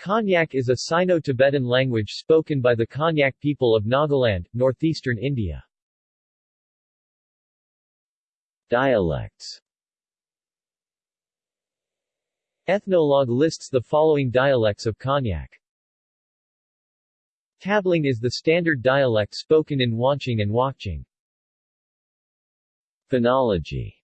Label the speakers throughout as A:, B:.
A: Konyak is a Sino-Tibetan language spoken by the Konyak people of Nagaland, northeastern India.
B: Dialects
A: Ethnologue lists the following dialects of Konyak. Tableng is the standard dialect spoken in Wancheng and Wakcheng.
B: Phonology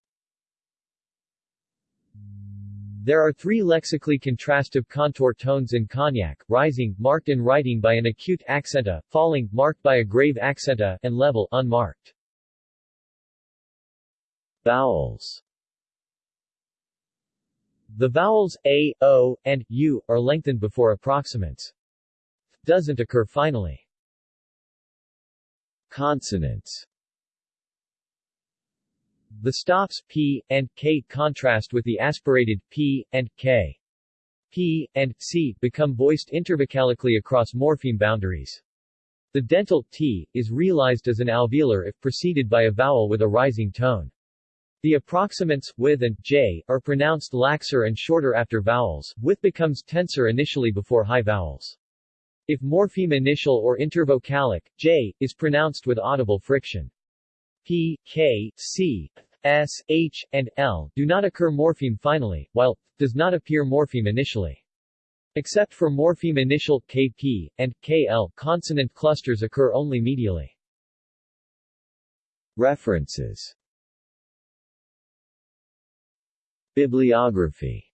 A: There are three lexically contrastive contour tones in Konyak, rising, marked in writing by an acute accenta, falling, marked by a grave accenta, and level, unmarked.
B: Vowels
A: The vowels a, o, and u are lengthened before approximants. Doesn't occur finally.
B: Consonants
A: The stops p and k contrast with the aspirated p and k. p and c become voiced intervocalically across morpheme boundaries. The dental t is realized as an alveolar if preceded by a vowel with a rising tone. The approximants, with and j, are pronounced laxer and shorter after vowels, with becomes tenser initially before high vowels. If morpheme initial or intervocalic, j, is pronounced with audible friction. P, K, C, S, H, and L do not occur morpheme finally, while does not appear morpheme initially. Except for morpheme initial KP and KL, consonant clusters occur only medially.
B: References Bibliography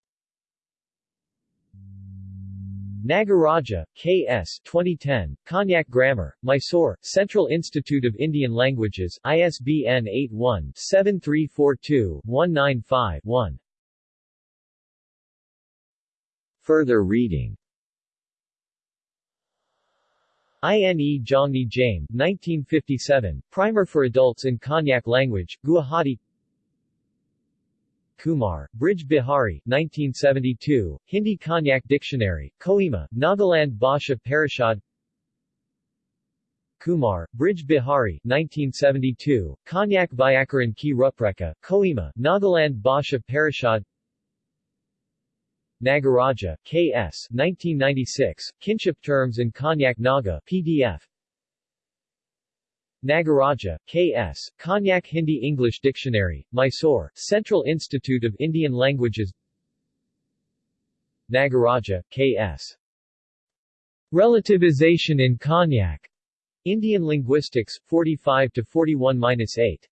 A: Nagaraja, K.S. 2010, Konyak Grammar, Mysore, Central Institute of Indian Languages, ISBN 81-7342-195-1.
B: Further reading
A: INE Jongni Jame, 1957, Primer for Adults in Konyak Language, Guwahati Kumar, Braj Bihari, 1972, Hindi Konyak Dictionary, Kohima, Nagaland Bhasha Parishad Kumar, Braj Bihari, 1972, Konyak Vyakaran Ki Rupreka, Kohima, Nagaland Bhasha Parishad Nagaraja, K.S., 1996, Kinship Terms in Konyak Naga, PDF Nagaraja, K.S., Konyak Hindi-English Dictionary, Mysore, Central Institute of Indian Languages Nagaraja, K.S. Relativization in Konyak. Indian Linguistics, 45-41-8.